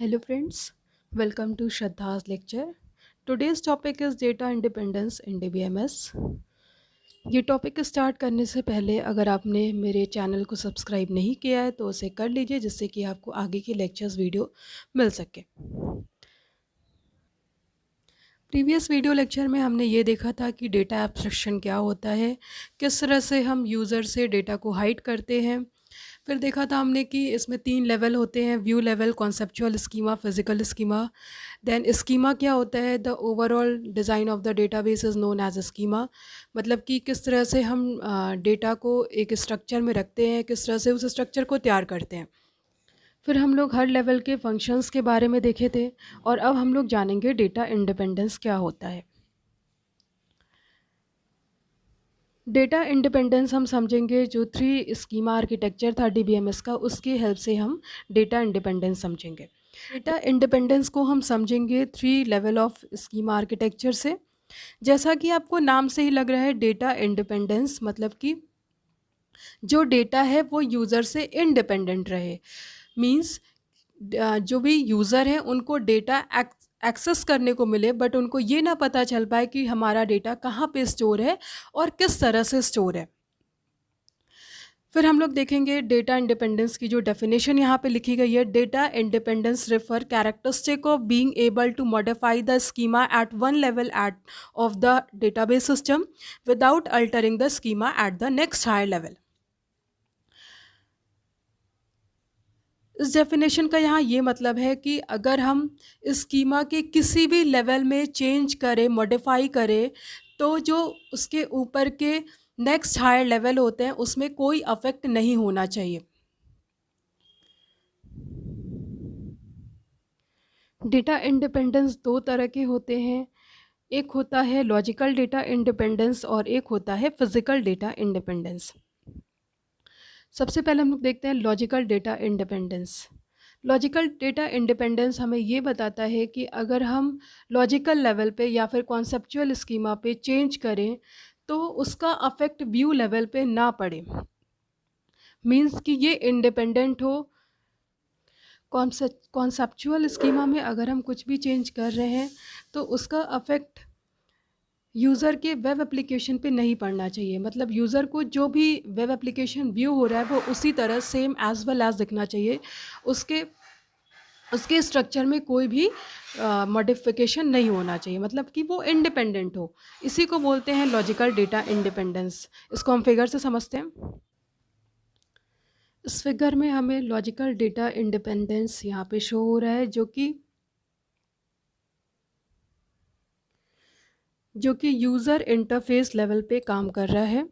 Hello friends welcome to Shraddha's lecture today's topic is data independence in the ये topic start करने से पहले अगर आपने मेरे चैनल को सब्सक्राइब नहीं किया है तो उसे कर लीजिए, जिससे कि आपको आगे के लेक्चर्स वीडियो मिल सके। प्रीवियस वीडियो लेक्चर में हमने ये देखा था कि डेटा एब्स्ट्रक्शन क्या होता है, किस तरह से हम यूज़र से डेटा को हाइड करते हैं। फिर देखा था हमने कि इसमें तीन लेवल होते हैं, view level, conceptual schema, physical schema. Then schema क्या होता है? The overall design of the database is known as schema. मतलब कि किस तरह से हम डेटा को एक स्ट्रक्चर में रखते हैं, किस तरह से उस स्ट्रक्चर को तैयार करते हैं। फिर हम लोग हर लेवल के फ़ंक्शंस के बारे में देखे थे और अब हम लोग जानेंगे डेटा इंडिपेंडेंस क्या होता है। डेटा इंडिपेंडेंस हम समझेंगे जो थ्री स्कीमा आर्किटेक्चर था डीबीएमएस का, उसकी हेल्प से हम डेटा इंडिपेंडेंस समझेंगे। डेटा इंडिपेंडेंस को हम समझेंगे three level of schema architecture से। जैसा कि आपको नाम से ही लग रहा है डेटा इंडिपेंडेंस मतलब कि जो डेटा है वो यूज़र से इंडिपेंडेंट रहे। मींस जो भी यूज़र हैं, उनको डेटा एक्सेस करने को मिले बट उनको ये ना पता चल पाए कि हमारा डेटा कहाँ पे स्टोर है और किस तरह से स्टोर है। फिर हम लोग देखेंगे डेटा इंडिपेंडेंस की जो डेफिनेशन यहाँ पे लिखी गई है। Data independence refer characteristic of being able to modify the schema at one level at of the database system without altering the schema at the next higher level इस definition का यहाँ ये मतलब है कि अगर हम स्कीमा के किसी भी लेवल में चेंज करें मॉडिफाई करें तो जो उसके ऊपर के नेक्स्ट हायर लेवल होते हैं, उसमें कोई अफेक्ट नहीं होना चाहिए। डेटा इंडिपेंडेंस दो तरह के होते हैं। एक होता है लॉजिकल डेटा इंडिपेंडेंस और एक होता है फ़िज़िकल डेटा इंडिपेंडेंस सबसे पहले हम लोग देखते हैं logical data independence logical data independence हमें ये बताता है कि अगर हम लॉजिकल लेवल पे या फिर कॉन्सेप्चुअल स्कीमा पे चेंज करें तो उसका अफेक्ट व्यू लेवल पे ना पड़े. मींस कि ये इंडिपेंडेंट हो. कॉन्सेप्चुअल स्कीमा में अगर हम कुछ भी चेंज कर रहे हैं तो उसका अफेक्ट यूज़र के वेब एप्लीकेशन पे नहीं पढ़ना चाहिए। मतलब यूज़र को जो भी वेब एप्लीकेशन व्यू हो रहा है, वो उसी तरह सेम एज़ वेल एज़ दिखना चाहिए। उसके उसके स्ट्रक्चर में कोई भी मॉडिफिकेशन नहीं होना चाहिए। मतलब कि वो इंडिपेंडेंट हो। इसी को बोलते हैं लॉजिकल डेटा इंडिपेंडेंस इसको हम फिगर से समझते हैं। इस फिगर में हमें लॉजिकल डेटा इंडिपेंडेंस यहाँ पे शो हो रहा है, जो कि जो कि यूज़र इंटरफेस लेवल पे काम कर रहा है।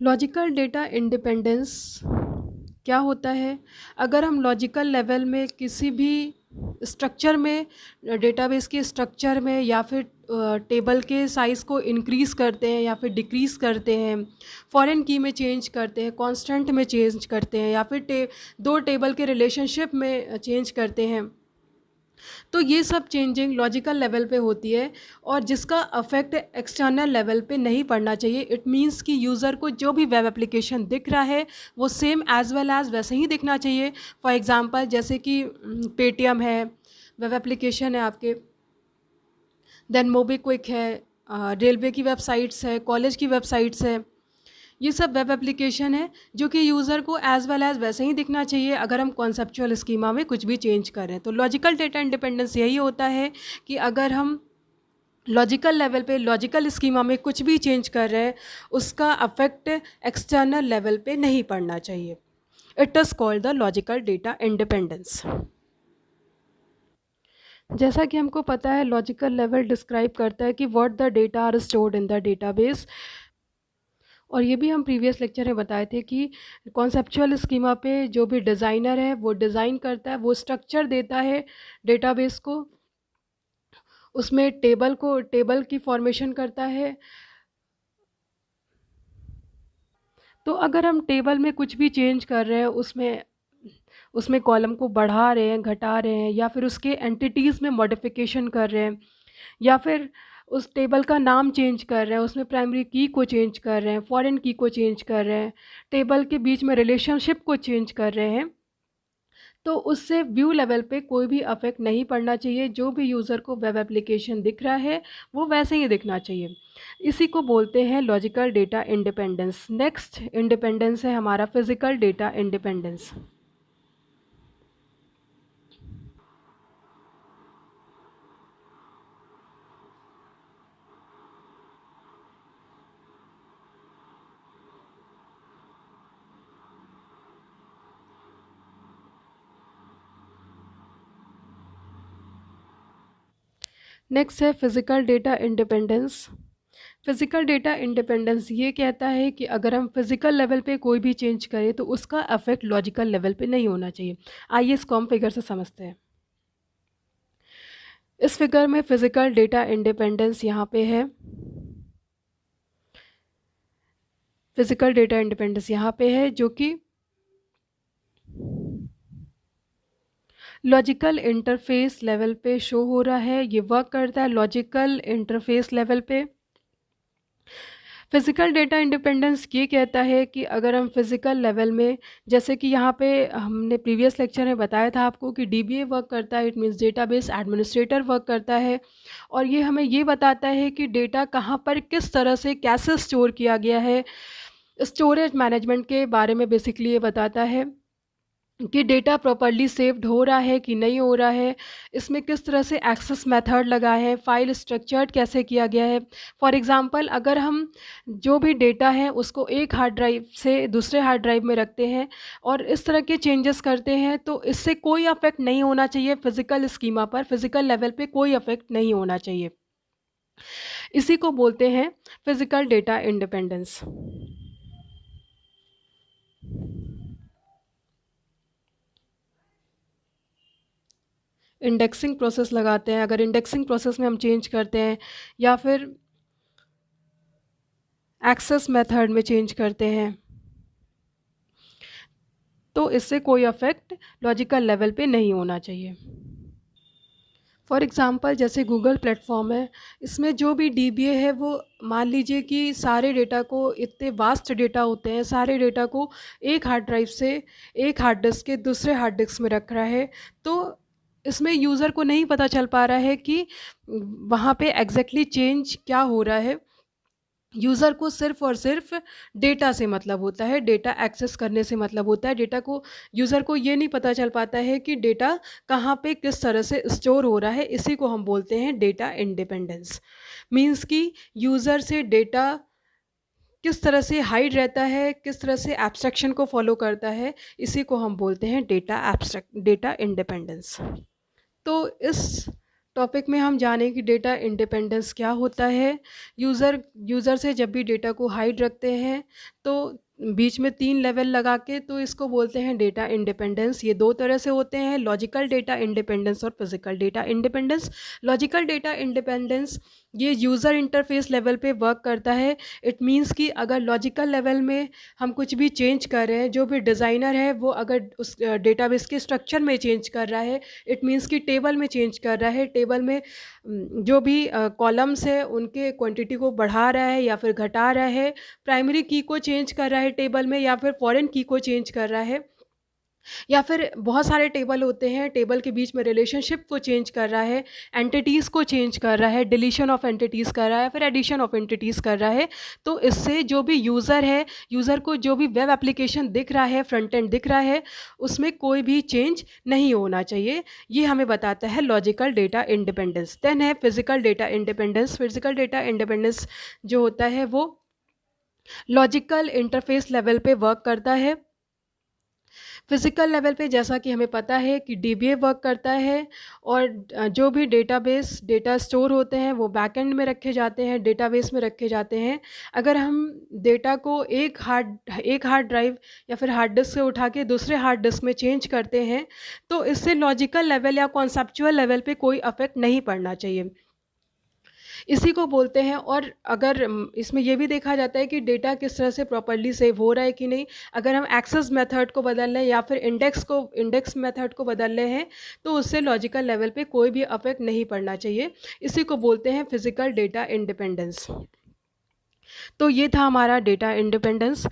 लॉजिकल डेटा इंडिपेंडेंस क्या होता है? अगर हम लॉजिकल लेवल में किसी भी स्ट्रक्चर में डेटाबेस के स्ट्रक्चर में या फिर टेबल के साइज़ को इंक्रीज़ करते हैं या फिर डिक्रीज़ करते हैं फॉरेन की में चेंज करते हैं कांस्टेंट में चेंज करते हैं या फिर टे, दो टेबल के रिलेशनशिप में चेंज करते हैं तो ये सब चेंजिंग लॉजिकल लेवल पे होती है और जिसका अफेक्ट एक्सटर्नल लेवल पे नहीं पड़ना चाहिए। इट मींस कि यूज़र को जो भी वेब एप्लीकेशन दिख रहा है, वो सेम एज़ वेल एज़ वैसे ही दिखना चाहिए। फॉर एग्ज़ाम्पल जैसे कि पेटीएम है वेब एप्लीकेशन है आपके। देन मोबी क्विक है रेलवे की वेबसाइट्स है कॉलेज की वेबसाइट्स है। ये सब वेब एप्लीकेशन है, जो कि यूज़र को एज़ वेल एज़ वैसे ही दिखना चाहिए अगर हम कॉन्सेप्चुअल स्कीमा में कुछ भी चेंज कर रहे हैं। तो लॉजिकल डेटा इंडिपेंडेंस यही होता है कि अगर हम लॉजिकल लेवल पे लॉजिकल स्कीमा में कुछ भी चेंज कर रहे हैं, उसका अफेक्ट एक्सटर्नल लेवल पे नहीं पड़ना चाहिए। It is called the logical data independence जैसा कि हमको पता है लॉजिकल लेवल डिस्क्राइब करता है कि what the data are stored in the database और ये भी हम प्रीवियस लेक्चर में बताए थे कि कॉन्सेप्चुअल स्कीमा पे जो भी डिज़ाइनर है, वो डिज़ाइन करता है, वो स्ट्रक्चर देता है डेटाबेस को। उसमें टेबल को टेबल की फॉर्मेशन करता है। तो अगर हम टेबल में कुछ भी चेंज कर रहे हैं, उसमें उसमें कॉलम को बढ़ा रहे हैं, घटा रहे हैं, या फिर उसके एंटिटीज़ में मॉडिफिकेशन कर रहे हैं, या फिर उस टेबल का नाम चेंज कर रहे हैं, उसमें प्राइमरी की को चेंज कर रहे हैं, फॉरेन की को चेंज कर रहे हैं, टेबल के बीच में रिलेशनशिप को चेंज कर रहे हैं। तो उससे व्यू लेवल पे कोई भी अफेक्ट नहीं पड़ना चाहिए, जो भी यूज़र को वेब एप्लीकेशन दिख रहा है, वो वैसे ही दिखना चाहिए। इसी को बोलते हैं logical data independence. Next, independence है हमारा फ़िज़िकल डेटा इंडिपेंडेंस। नेक्स्ट है physical data independence physical data independence ये कहता है कि अगर हम फ़िज़िकल लेवल पे कोई भी चेंज करें तो उसका अफेक्ट लॉजिकल लेवल पे नहीं होना चाहिए। आइए इस कॉम फिगर से समझते हैं। इस फिगर में फ़िज़िकल डेटा इंडिपेंडेंस यहाँ पे है। फ़िज़िकल डेटा इंडिपेंडेंस यहाँ पे है, जो कि लॉजिकल इंटरफेस लेवल पे शो हो रहा है, ये वर्क करता है लॉजिकल इंटरफेस लेवल पे। फ़िज़िकल डेटा इंडिपेंडेंस ये कहता है कि अगर हम फ़िज़िकल लेवल में, जैसे कि यहाँ पे हमने प्रीवियस लेक्चर में बताया था आपको कि डीबीए वर्क करता है it means database administrator work करता है। और ये हमें ये बताता है कि डेटा कहाँ पर, किस तरह से, कैसे स्टोर किया गया है। स्टोरेज मैनेजमेंट के बारे में बेसिकली ये बताता है। कि डेटा प्रॉपरली सेव्ड हो रहा है कि नहीं हो रहा है, इसमें किस तरह से एक्सेस मेथड लगा है फ़ाइल स्ट्रक्चर्ड कैसे किया गया है। फॉर एग्ज़ाम्पल अगर हम जो भी डेटा है उसको एक हार्ड ड्राइव से दूसरे हार्ड ड्राइव में रखते हैं और इस तरह के चेंजेस करते हैं तो इससे कोई अफेक्ट नहीं होना चाहिए फ़िज़िकल स्कीमा पर फ़िज़िकल लेवल पर कोई अफेक्ट नहीं होना चाहिए। इसी को बोलते हैं physical data independence indexing process लगाते हैं, अगर इंडेक्सिंग प्रोसेस में हम चेंज करते हैं, या फिर एक्सेस मेथड में चेंज करते हैं तो इससे कोई अफेक्ट लॉजिकल लेवल पे नहीं होना चाहिए। फॉर एग्ज़ाम्पल जैसे गूगल प्लेटफॉर्म है, इसमें जो भी डीबीए है, वो मान लीजिए कि सारे डेटा को, इतने वास्ट डेटा होते हैं, सारे डेटा को एक हार्ड ड्राइव से एक हार्ड डिस्क के दूसरे हार्ड डिस्क में रख रहा है तो इसमें यूज़र को नहीं पता चल पा रहा है कि वहाँ पे एग्जैक्टली चेंज क्या हो रहा है। यूज़र को सिर्फ़ और सिर्फ़ डेटा से मतलब होता है डेटा एक्सेस करने से मतलब होता है। डेटा को यूज़र को ये नहीं पता चल पाता है कि डेटा कहाँ पे किस तरह से स्टोर हो रहा है, इसी को हम बोलते हैं डेटा इंडिपेंडेंस मींस कि यूज़र से डेटा किस तरह से हाइड रहता है, किस तरह से एब्स्ट्रैक्शन को फॉलो करता है, इसी को हम बोलते हैं डेटा एब्स्ट्रैक्ट डेटा इंडिपेंडेंस तो इस टॉपिक में हम जाने कि डेटा इंडिपेंडेंस क्या होता है। यूज़र यूज़र से जब भी डेटा को हाइड रखते हैं तो बीच में तीन लेवल लगा के तो इसको बोलते हैं डेटा इंडिपेंडेंस ये दो तरह से होते हैं लॉजिकल डेटा इंडिपेंडेंस और physical data independence logical data independence ये यूज़र इंटरफेस लेवल पे वर्क करता है। इट मींस कि अगर लॉजिकल लेवल में हम कुछ भी चेंज कर रहे हैं, जो भी डिज़ाइनर है, वो अगर उस डेटाबेस के स्ट्रक्चर में चेंज कर रहा है इट मींस कि टेबल में चेंज कर रहा है। टेबल में जो भी कॉलम्स है, उनके क्वांटिटी को बढ़ा रहा है या फिर घटा रहा है। प्राइमरी की को चेंज कर रहा है टेबल में या फिर फॉरेन की को चेंज कर रहा है। या फिर बहुत सारे टेबल होते हैं, टेबल के बीच में रिलेशनशिप को चेंज कर रहा है एंटिटीज़ को चेंज कर रहा है डिलीशन ऑफ़ एंटिटीज़ कर रहा है फिर एडिशन ऑफ़ एंटिटीज़ कर रहा है तो इससे जो भी यूज़र है यूज़र को जो भी वेब एप्लीकेशन दिख रहा है फ्रंट एंड दिख रहा है, उसमें कोई भी चेंज नहीं होना चाहिए। ये हमें बताता है लॉजिकल डेटा इंडिपेंडेंस देन है physical data independence physical data independence जो होता है वो लॉजिकल इंटरफेस लेवल पे वर्क करता है। फ़िज़िकल लेवल पे जैसा कि हमें पता है कि डीबीए वर्क करता है और जो भी डेटाबेस डेटा स्टोर होते हैं, वो बैकएंड में रखे जाते हैं डेटाबेस में रखे जाते हैं। अगर हम डेटा को एक हार्ड एक हार्ड ड्राइव या फिर हार्ड डिस्क से उठा के दूसरे हार्ड डिस्क में चेंज करते हैं तो इससे लॉजिकल लेवल या कॉन्सेप्चुअल लेवल पर कोई अफेक्ट नहीं पड़ना चाहिए। इसी को बोलते हैं और अगर इसमें यह भी देखा जाता है कि डेटा किस तरह से प्रॉपरली सेव हो रहा है कि नहीं, अगर हम एक्सेस मेथड को बदल हैं या फिर इंडेक्स को इंडेक्स मेथड को बदल रहे हैं तो उससे लॉजिकल लेवल पे कोई भी अफेक्ट नहीं पड़ना चाहिए। इसी को बोलते हैं फ़िज़िकल डेटा इंडिपेंडेंस तो ये था हमारा data independence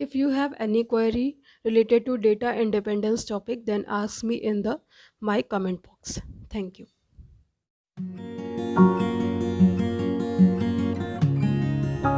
if you have any query related to data independence topic, then ask me in the, my comment box thank you